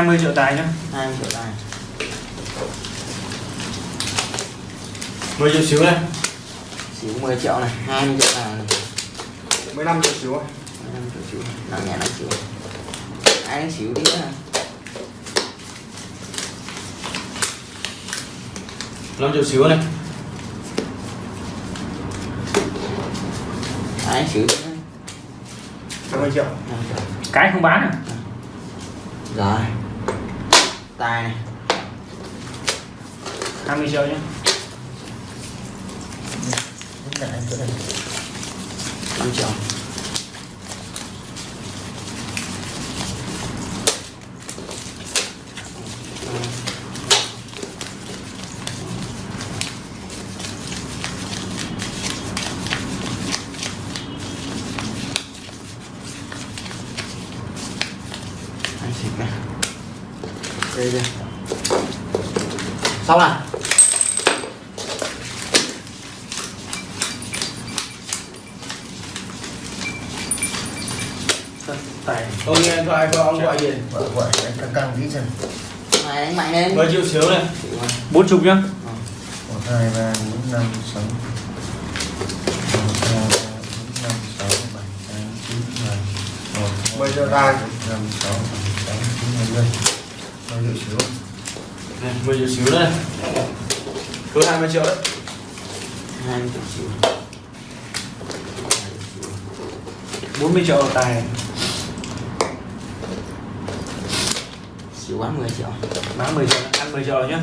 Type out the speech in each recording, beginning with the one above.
20 triệu tài nhá. 20 triệu tài. 10 triệu xíu này xíu 10 triệu này 20 triệu tài này. 15 triệu xíu 15 triệu xíu nặng nhẹ 5 xíu ai xíu đi này 5 triệu xíu này. Ai xíu đi nữa 50 triệu. 5 triệu. Cái không bán à? Rồi tài này. 20 triệu nhé. Rất là anh chỗ này 5 triệu anh xịt này đây đây xong tài Ông nghe thoại của ông gọi gì? Gọi anh căng căng tí xem. Này đánh mạnh lên. 10 triệu xíu này. Rồi. 40 nhá. Một hai ba bốn năm sáu. Một hai ba bốn năm sáu bảy tám chín mười. Một Mười. Triệu tài. Này 10 triệu xíu này cứ 20 triệu đấy. Hai mươi triệu. Xíu 40 triệu tài. Xíu bán 10 triệu. Bán 10 triệu ăn 10 triệu rồi nhá.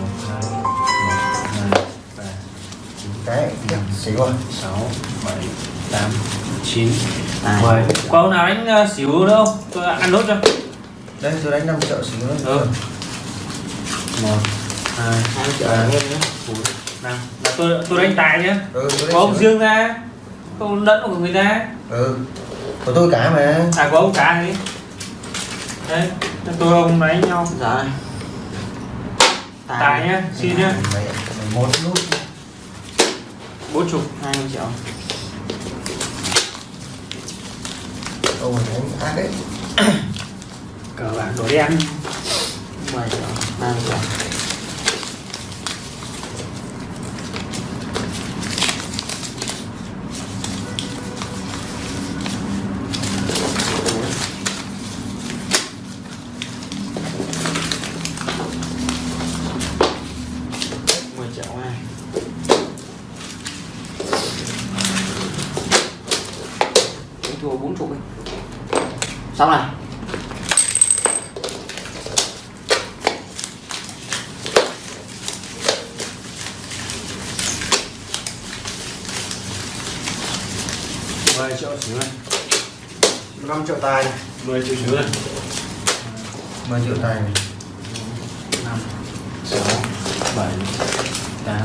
Một hai một hai ba chín cái xíu rồi sáu bảy tám chín tài mười. Có ông nào đánh xỉu nữa không? Tôi ăn nốt cho. Đây tôi đánh 5 triệu xíu nữa. Ừ. một hai ba. bốn năm. Là tôi tôi đánh tài nhá ừ có ông riêng ra. Không lẫn của người ta. Ừ. Của tôi cả mà. À có ông cả gì đấy tôi ông đánh nhau. Rồi. Tài nhá xin nhá mày mày một nút. Bốn chục hai mươi triệu. Ông mày đánh ác đấy cờ bạc đổ đen. 10 triệu ba 10 triệu xíu này 5 triệu tài. Này 10 triệu xíu này 10 triệu tài. Này 5 6 7 8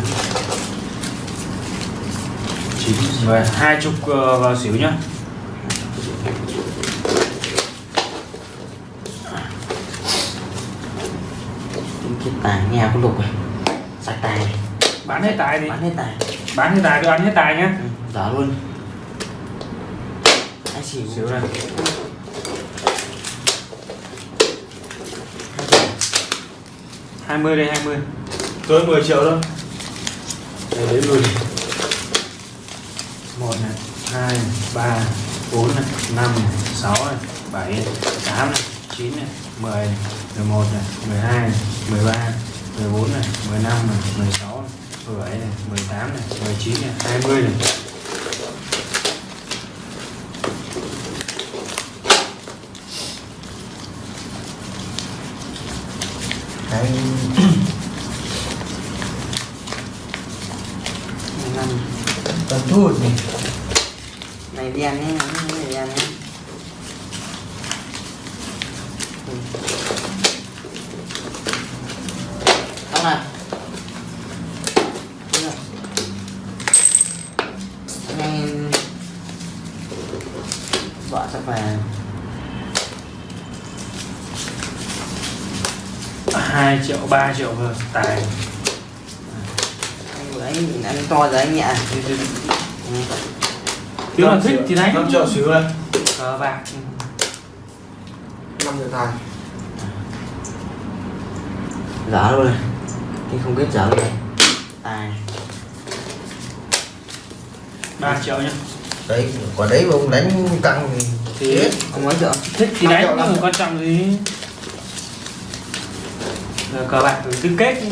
9 10 hai chục ờ, vào xíu nhá. Tài nhà có lục này sạch tài. Này bán hết tài đi. Bán hết tài. Bán hết tài tôi ăn hết tài nhá. Ừ, giả luôn xỉu xíu này hai mươi đây hai mươi tôi 10 triệu thôi để đến 10 một này hai ba bốn này năm này sáu này bảy tám này chín này mười mười một này mười hai mười ba mười bốn này mười năm này mười sáu này mười bảy này mười tám này mười chín này hai mươi này cái năm toàn thu gì này đen ấy này đen ấy Ừ. xong này Đúng 2 triệu 3 triệu vừa tài. Anh nhìn anh to rồi anh nhẹ nếu à. mà thích thì đánh. 5 triệu xíu thôi cờ bạc. 5 triệu tài. Giả luôn này thì không biết giả luôn này tài. 3 triệu nhá. Đấy quả đấy mà ông đánh căng thì, thì không nói triệu thích thì đánh không quan trọng gì cờ bạc tứ kết.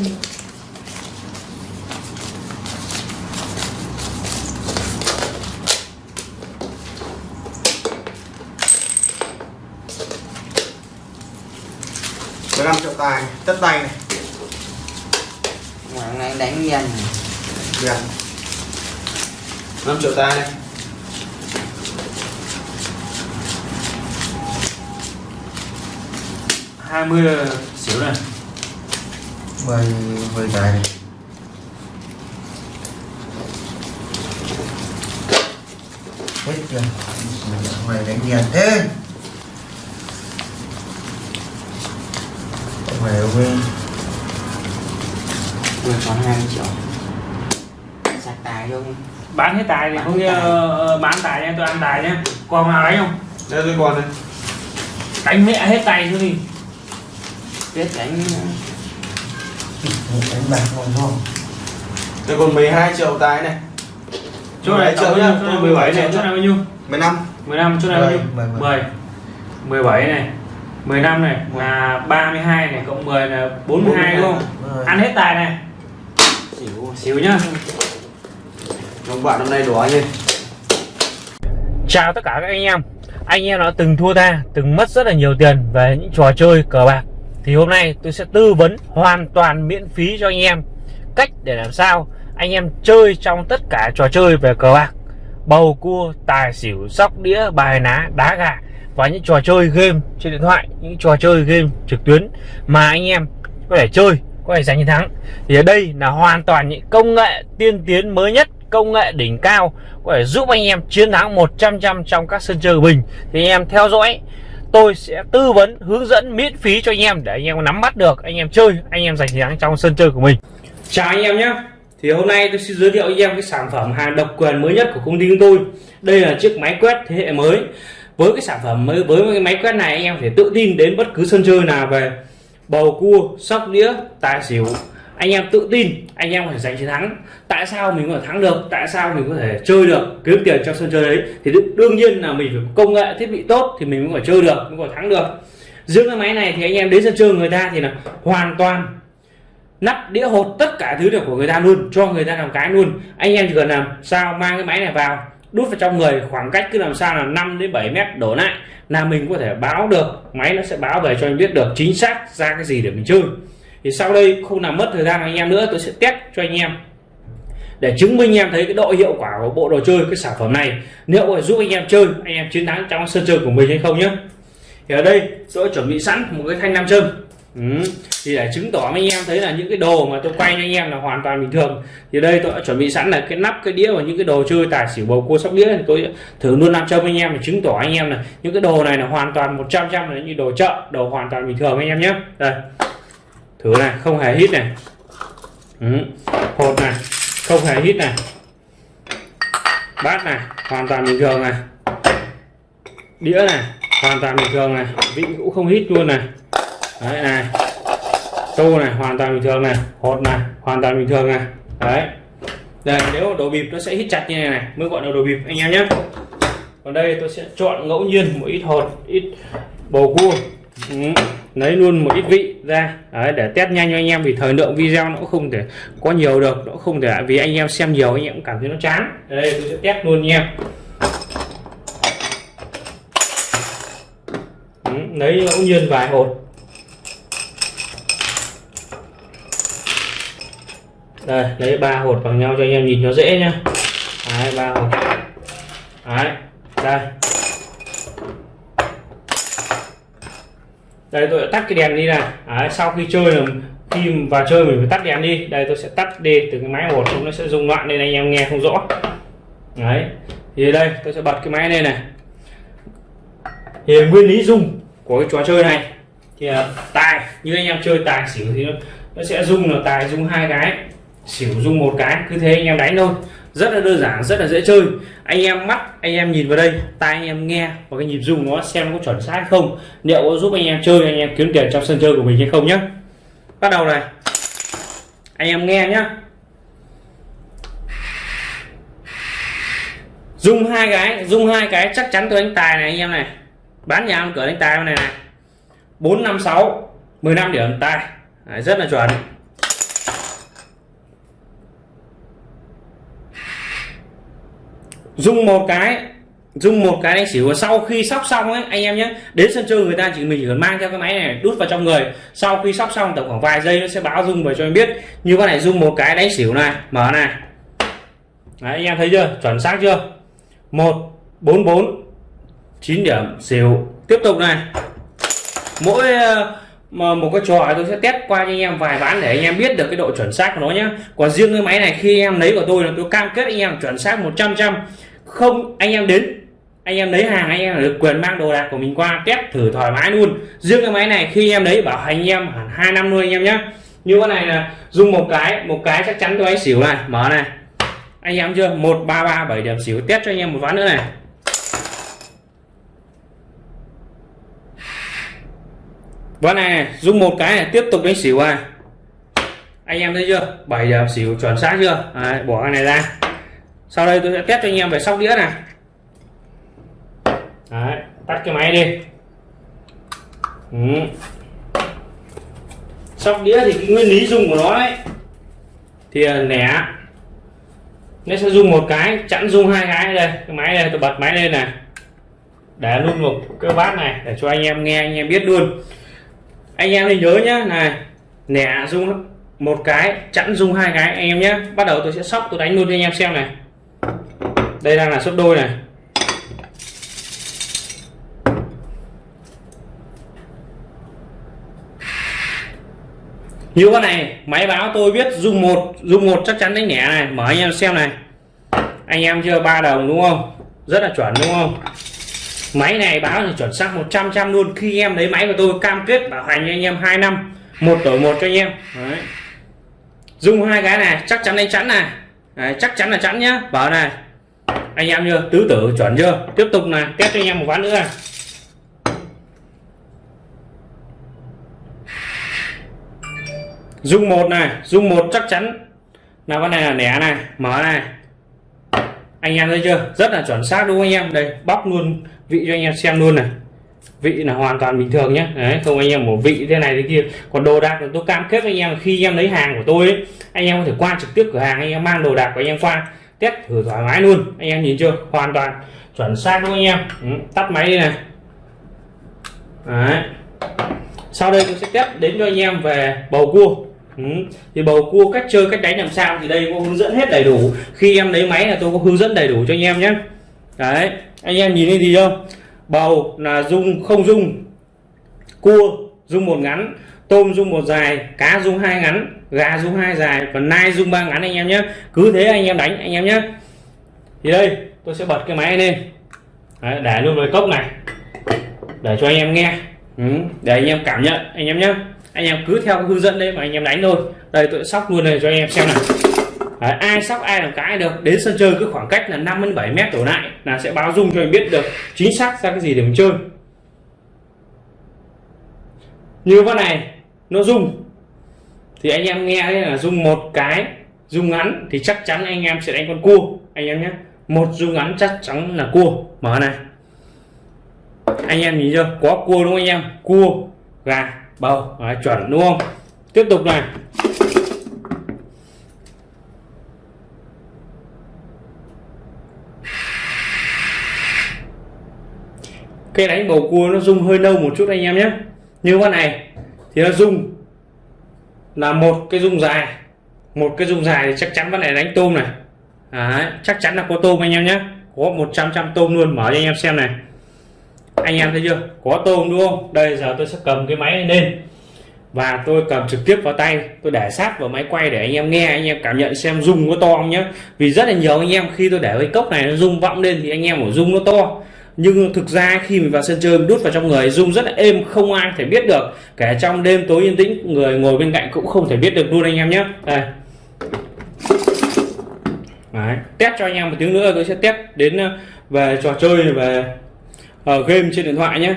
Mười năm triệu tài tất tay này. Nay anh đánh này. Tiền 5 triệu tài. Này hai mươi. Xíu này 10 10 tài này hết chưa? Mày đánh đèn thế mày ấy. Vừa còn 20 triệu. Sạch tài luôn bán hết tài thì Bán không như tài. ờ, bán tài nha tôi ăn tài nhá còn nào đánh không? Đây tôi còn này đánh mẹ hết tay chứ gì biết đánh đánh bạc ngon ngon tôi còn 12 triệu tài này. Chỗ này 17 triệu tổng nhá, chỗ này 17 này chỗ này bao nhiêu? 15 15 chỗ này bao nhiêu? Mười, mười, 10 17 này. 15 này là 32 này cộng 10 là 42 đúng không? Rồi. ăn hết tài này. Xỉu. Xíu nhá. Ông bạn năm nay đỏ như Chào tất cả các anh em. Anh em đã từng thua tha Từng mất rất là nhiều tiền về những trò chơi cờ bạc thì hôm nay tôi sẽ tư vấn hoàn toàn miễn phí cho anh em Cách để làm sao anh em chơi trong tất cả trò chơi về cờ bạc. Bầu cua, tài xỉu, sóc đĩa, bài ná, đá gà Và những trò chơi game trên điện thoại Những trò chơi game trực tuyến Mà anh em có thể chơi Có thể giành chiến thắng. Thì ở đây là hoàn toàn những công nghệ tiên tiến mới nhất Công nghệ đỉnh cao có thể giúp anh em chiến thắng 100 trăm trong các sân chơi của mình. Thì anh em theo dõi tôi sẽ tư vấn, hướng dẫn, miễn phí cho anh em để anh em nắm bắt được, anh em chơi, anh em giành chiến thắng trong sân chơi của mình. Chào anh em nhé. Thì hôm nay tôi xin giới thiệu anh em cái sản phẩm hàng độc quyền mới nhất của công ty chúng tôi. Đây là chiếc máy quét thế hệ mới. Với cái sản phẩm mới, với cái máy quét này anh em phải thể tự tin đến bất cứ sân chơi nào về bầu cua, sóc đĩa, tài xỉu anh em tự tin, anh em có thể giành chiến thắng. Tại sao mình có thể thắng được? Tại sao mình có thể chơi được? Kiếm tiền trong sân chơi đấy. Thì đương- nhiên là mình phải có công nghệ, thiết bị tốt thì mình mới có thể chơi được, mới có thể thắng được. Riêng cái máy này thì anh em đến sân chơi người ta thì là hoàn toàn nắp đĩa hột tất cả thứ được của người ta luôn, cho người ta làm cái luôn. Anh em chỉ cần làm sao mang cái máy này vào, đút vào trong người, khoảng cách cứ làm sao là 5 đến 7 mét đổ lại là mình có thể báo được, máy nó sẽ báo về cho anh biết được chính xác ra cái gì để mình chơi thì sau đây, không làm mất thời gian anh em nữa, tôi sẽ test cho anh em. Để chứng minh em thấy cái độ hiệu quả của bộ đồ chơi, cái sản phẩm này. Liệu có giúp anh em chơi, anh em chiến thắng trong sân chơi của mình hay không nhé thì ở đây, tôi chuẩn bị sẵn một cái thanh nam châm. Ừ. thì để chứng tỏ với anh em thấy là những cái đồ mà tôi quay cho anh em là hoàn toàn bình thường. Thì đây, tôi đã chuẩn bị sẵn là cái nắp, cái đĩa và những cái đồ chơi tài xỉu bầu cua sóc đĩa. Thì tôi thử luôn nam châm anh em để chứng tỏ anh em là những cái đồ này là hoàn toàn 100 trăm là như đồ chợ, đồ hoàn toàn bình thường anh em nhé đây thử này không hề hít này. Ừ. hột này, không hề hít này. Bát này, hoàn toàn bình thường này. Đĩa này, hoàn toàn bình thường này. Vị cũng không hít luôn này. Đấy, này. Tô này, hoàn toàn bình thường này. Hột này, hoàn toàn bình thường này. Đấy. Đây, nếu đồ bịp nó sẽ hít chặt như này này, mới gọi là đồ bịp, anh em nhé. Còn đây tôi sẽ chọn ngẫu nhiên một ít hột, ít bầu cua. Ừ lấy luôn một ít vị ra. Đấy, để test nhanh cho anh em vì thời lượng video nó cũng không thể có nhiều được nó không thể vì anh em xem nhiều anh em cũng cảm thấy nó chán. Đây tôi sẽ test luôn nha lấy ngẫu nhiên vài hột. Đây lấy ba hột bằng nhau cho anh em nhìn nó dễ nhá. Hai ba hột. Đấy đây. Đây tôi đã tắt cái đèn đi này. Đấy, sau khi chơi là khi vào chơi mình phải tắt đèn đi. Đây tôi sẽ tắt đi từ cái máy một chúng nó sẽ rung loạn nên anh em nghe không rõ. Đấy thì đây tôi sẽ bật cái máy lên này. Thì nguyên lý rung của cái trò chơi này thì tài. Như anh em chơi tài xỉu thì nó, nó sẽ rung là tài rung hai cái xỉu rung một cái cứ thế anh em đánh thôi rất là đơn giản rất là dễ chơi. Anh em mắt anh em nhìn vào đây tai anh em nghe và cái nhịp rung nó xem có chuẩn xác không. Liệu có giúp anh em chơi anh em kiếm tiền trong sân chơi của mình hay không nhé bắt đầu này. Anh em nghe nhá. Dùng hai cái dùng hai cái chắc chắn tôi đánh tài này anh em này. Bán nhà ăn cửa đánh tài này này. Bốn năm sáu 15 điểm tài. Đấy, rất là chuẩn. Dùng một cái dùng một cái đánh xỉu sau khi sóc xong ấy anh em nhé. Đến sân chơi người ta chỉ mình chỉ cần mang theo cái máy này đút vào trong người. Sau khi sóc xong tầm khoảng vài giây nó sẽ báo dung về cho em biết. Như con này dùng một cái đánh xỉu này mở này. Đấy, anh em thấy chưa? Chuẩn xác chưa? Một bốn bốn chín điểm xỉu. Tiếp tục này. Mỗi ờ, mà một cái trò tôi sẽ test qua cho anh em vài ván để anh em biết được cái độ chuẩn xác của nó nhé còn riêng cái máy này khi em lấy của tôi là tôi cam kết anh em chuẩn xác 100 trăm không anh em đến anh em lấy hàng anh em được quyền mang đồ đạc của mình qua test thử thoải mái luôn riêng cái máy này khi em lấy bảo hành anh em hẳn hai năm luôn anh em nhé như cái này là dùng một cái một cái chắc chắn tôi anh xỉu này mở này anh em chưa một ba ba bảy điểm xỉu test cho anh em một ván nữa này Vâng ván này dùng một cái này tiếp tục đánh xỉu à anh em thấy chưa? 7 giờ xỉu chuẩn xác chưa? Đấy, bỏ cái này ra. Sau đây tôi sẽ test cho anh em về sóc đĩa này Đấy, tắt cái máy đi. Ừ. sóc đĩa thì cái nguyên lý dùng của nó ấy thì à, lẻ nó sẽ dùng một cái chẵn dùng hai cái đây. Cái máy đây tôi bật máy lên này để luôn một cái bát này để cho anh em nghe anh em biết luôn anh em thì nhớ nhá, này nẻ dung một cái, chẵn dung hai cái, anh em nhé bắt đầu tôi sẽ sóc, tôi đánh luôn cho anh em xem này. Đây đang là sấp đôi này. Như con này, máy báo tôi biết dùng một dùng một chắc chắn đánh nhẹ này. Mở anh em xem này. Anh em chưa ba đồng đúng không? Rất là chuẩn đúng không? Máy này báo là chuẩn xác 100 trăm luôn. Khi em lấy máy của tôi cam kết bảo hành cho anh em 2 năm một đổi một cho anh em. Đấy. dùng hai cái này chắc chắn đánh chắn này. Đấy, chắc chắn là chắn nhá. Bảo này anh em chưa tứ tử chuẩn chưa? Tiếp tục này test cho anh em một ván nữa này. dùng một này dùng một chắc chắn. Là con này là nẻ này mở này anh em thấy chưa? Rất là chuẩn xác đúng không anh em? Đây bóc luôn vị cho anh em xem luôn này. Vị là hoàn toàn bình thường nhé đấy không anh em một vị thế này thế kia. Còn đồ đạc tôi cam kết với anh em khi em lấy hàng của tôi ấy, anh em có thể qua trực tiếp cửa hàng anh em mang đồ đạc của anh em qua. Test thử thoải mái luôn. Anh em nhìn chưa? Hoàn toàn chuẩn xác đúng không anh em? Ừ, tắt máy đi này. Đấy. Sau đây tôi sẽ test đến cho anh em về bầu cua. Ừ. thì bầu cua cách chơi cách đánh làm sao thì đây có hướng dẫn hết đầy đủ. Khi em lấy máy là tôi có hướng dẫn đầy đủ cho anh em nhé. Đấy anh em nhìn thấy gì không? Bầu là dung không dung cua dung một ngắn tôm dung một dài cá dung hai ngắn gà dung hai dài còn nai dung ba ngắn anh em nhé. Cứ thế anh em đánh anh em nhé. Thì đây tôi sẽ bật cái máy lên. Đấy, để luôn vào cốc này. Để cho anh em nghe. Ừ, để anh em cảm nhận anh em nhé anh em cứ theo hướng dẫn đấy mà anh em đánh thôi. Đây tôi sóc luôn này cho anh em xem này đấy, ai sóc ai làm cái được. Đến sân chơi cứ khoảng cách là 5 đến 7 mét đổ lại là sẽ báo dung cho anh biết được chính xác ra cái gì để mình chơi. Như con này nó dung thì anh em nghe là dung một cái dung ngắn thì chắc chắn anh em sẽ đánh con cua. Anh em nhé. Một dung ngắn chắc chắn là cua. Mở này. Anh em nhìn chưa? Có cua đúng không anh em? Cua gà bầu Đấy, chuẩn đúng không? Tiếp tục này. Cái đánh bầu cua nó rung hơi nâu một chút anh em nhé. Như con này thì nó rung là một cái rung dài. Một cái rung dài thì chắc chắn con này đánh tôm này. Đấy, chắc chắn là có tôm anh em nhé. Có 100 trăm tôm luôn mở cho anh em xem này anh em thấy chưa? Có tôm đúng không? Đây, giờ tôi sẽ cầm cái máy lên. Và tôi cầm trực tiếp vào tay. Tôi để sát vào máy quay để anh em nghe, anh em cảm nhận xem rung có to không nhé vì rất là nhiều anh em khi tôi để cái cốc này nó rung vọng lên thì anh em ở rung nó to. Nhưng thực ra khi mình vào sân chơi, mình đút vào trong người, rung rất là êm, không ai thể biết được. Kể trong đêm tối yên tĩnh, người ngồi bên cạnh cũng không thể biết được luôn anh em nhé đây. Đấy. test cho anh em một tiếng nữa, tôi sẽ test đến ờ, về trò chơi, về uh, game trên điện thoại nhé.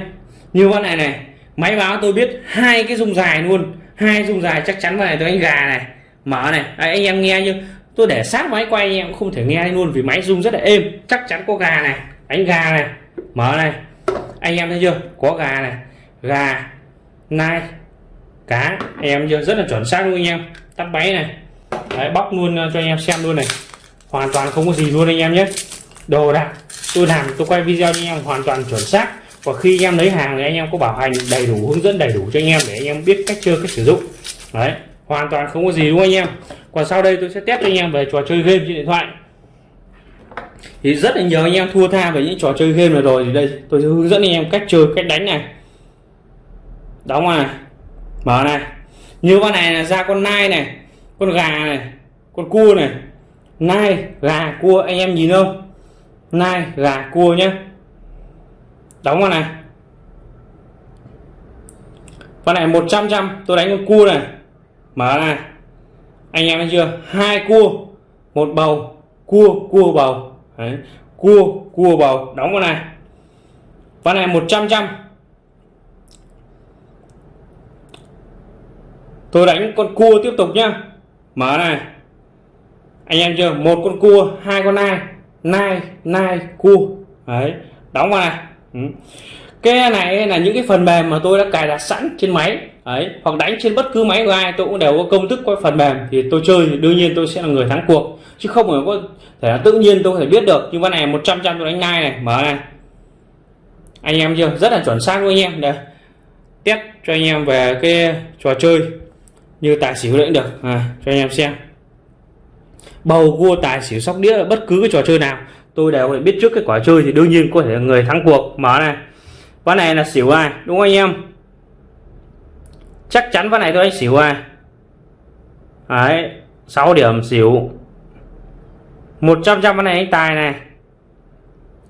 Như con này này máy báo tôi biết hai cái dung dài luôn. Hai dung dài chắc chắn này tôi đánh gà này. Mở này. À, anh em nghe như tôi để sát máy quay anh em cũng không thể nghe luôn vì máy rung rất là êm. Chắc chắn có gà này. Đánh gà này. Mở này. Anh em thấy chưa? Có gà này. Gà nai cá. Anh em chưa? Rất là chuẩn xác luôn anh em. Tắt máy này. Đấy, bóc luôn ờ, cho anh em xem luôn này. Hoàn toàn không có gì luôn anh em nhé. Đồ đạc tôi làm, tôi quay video cho anh em hoàn toàn chuẩn xác. Và khi anh em lấy hàng thì anh em có bảo hành đầy đủ, hướng dẫn đầy đủ cho anh em để anh em biết cách chơi, cách sử dụng. Đấy, hoàn toàn không có gì đúng không anh em? Còn sau đây tôi sẽ test cho anh em về trò chơi game trên điện thoại. Thì rất là nhiều anh em thua tha về những trò chơi game này rồi. Thì đây, tôi sẽ hướng dẫn anh em cách chơi, cách đánh này. Đóng này, mở này. Như con này là ra con nai này, con gà này, con cua này. Nai, gà, cua, anh em nhìn không? Nai, gà, cua nhé đóng vào này. Con này 100 trăm tôi đánh con cua này. Mở này. Anh em thấy chưa? Hai cua, một bầu, cua cua bầu. Đấy. cua cua bầu. Đóng vào này. Con này 100 trăm tôi đánh con cua tiếp tục nhá. Mở này. Anh em chưa? Một con cua, hai con nai nai nai cua. Đấy đóng vào này ừ. cái này là những cái phần mềm mà tôi đã cài đặt sẵn trên máy. Ấy hoặc đánh trên bất cứ máy của ai tôi cũng đều có công thức có phần mềm. Thì tôi chơi thì đương nhiên tôi sẽ là người thắng cuộc. Chứ không phải có thể là tự nhiên tôi có thể biết được. Nhưng con này 100 trăm tôi đánh nai này. Mở này. Anh em chưa? Rất là chuẩn xác luôn anh em. Đây. Test cho anh em về cái trò chơi như tài xỉu cũng được. À, cho anh em xem bầu cua tài xỉu sóc đĩa bất cứ cái trò chơi nào. Tôi đều phải biết trước cái quả chơi thì đương nhiên có thể là người thắng cuộc. Mở này. Ván này là xỉu ai? Đúng không anh em? Chắc chắn ván này tôi đánh xỉu ai? Đấy 6 điểm xỉu. 100 trăm ván này anh tài này.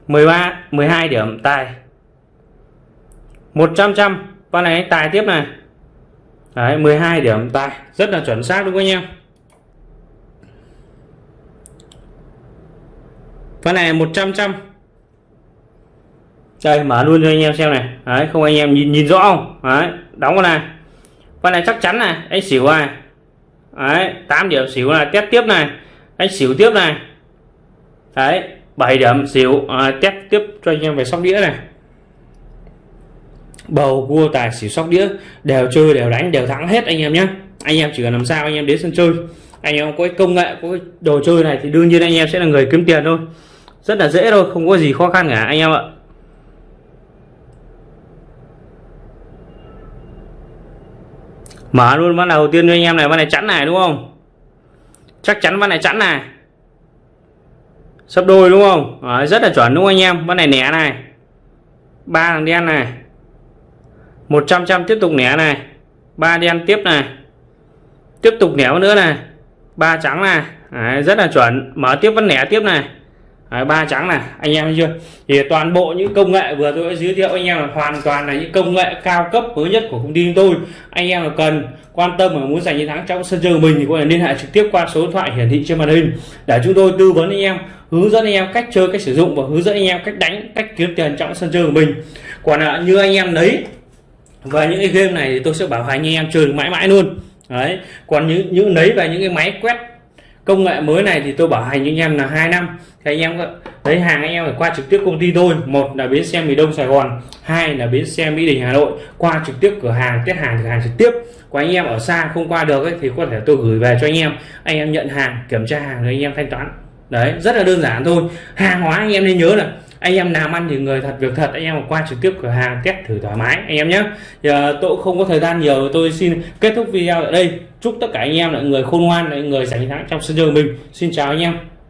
13 12 điểm tài. 100 trăm ván này anh tài tiếp này. Đấy, 12 điểm tài. Rất là chuẩn xác đúng không anh em? Con này 100 trăm đây mở luôn cho anh em xem này. Đấy không anh em nhìn nhìn rõ không? Đấy đóng con này. Con này chắc chắn này anh xỉu này. Đấy 8 điểm xỉu là test tiếp này. Anh xỉu tiếp này. Đấy 7 điểm xỉu à, test tiếp cho anh em về sóc đĩa này. Bầu cua tài xỉu sóc đĩa. Đều chơi đều đánh đều thắng hết anh em nhé anh em chỉ cần làm sao anh em đến sân chơi. Anh em có cái công nghệ có cái đồ chơi này thì đương nhiên anh em sẽ là người kiếm tiền thôi rất là dễ thôi không có gì khó khăn cả anh em ạ. Mở luôn ván đầu tiên cho anh em này ván này chắn này đúng không? Chắc chắn ván này chắn này. Sấp đôi đúng không? À, rất là chuẩn đúng không anh em? Ván này nẻ này. Ba thằng đen này. 100 trăm tiếp tục nẻ này. Ba đen tiếp này. Tiếp tục nẻ nữa này. Ba trắng này. À, rất là chuẩn. Mở tiếp vẫn nẻ tiếp này. À, ba trắng này, anh em chưa? Thì toàn bộ những công nghệ vừa tôi đã giới thiệu anh em là hoàn toàn là những công nghệ cao cấp mới nhất của công ty tôi. Anh em là cần quan tâm và muốn giành chiến thắng trong sân chơi của mình thì có thể liên hệ trực tiếp qua số điện thoại hiển thị trên màn hình. Để chúng tôi tư vấn anh em, hướng dẫn anh em cách chơi, cách sử dụng và hướng dẫn anh em cách đánh, cách kiếm tiền trong sân chơi của mình. Còn là như anh em lấy và những cái game này thì tôi sẽ bảo hành anh em chơi mãi mãi luôn. Đấy, còn những những lấy về những cái máy quét công nghệ mới này thì tôi bảo hành cho anh em là hai năm. Thì anh em lấy hàng anh em phải qua trực tiếp công ty tôi một là bến xe miền đông sài gòn hai là bến xe mỹ đình hà nội. Qua trực tiếp cửa hàng test hàng cửa hàng trực tiếp. Của anh em ở xa không qua được ấy, thì có thể tôi gửi về cho anh em. Anh em nhận hàng kiểm tra hàng rồi anh em thanh toán. Đấy rất là đơn giản thôi. Hàng hóa anh em nên nhớ là anh em làm ăn thì người thật việc thật, anh em qua trực tiếp cửa hàng, test thử thoải mái, anh em nhé. Giờ tôi không có thời gian nhiều, tôi xin kết thúc video ở đây. Chúc tất cả anh em là người khôn ngoan, là người giành thắng trong sân chơi mình. Xin chào anh em.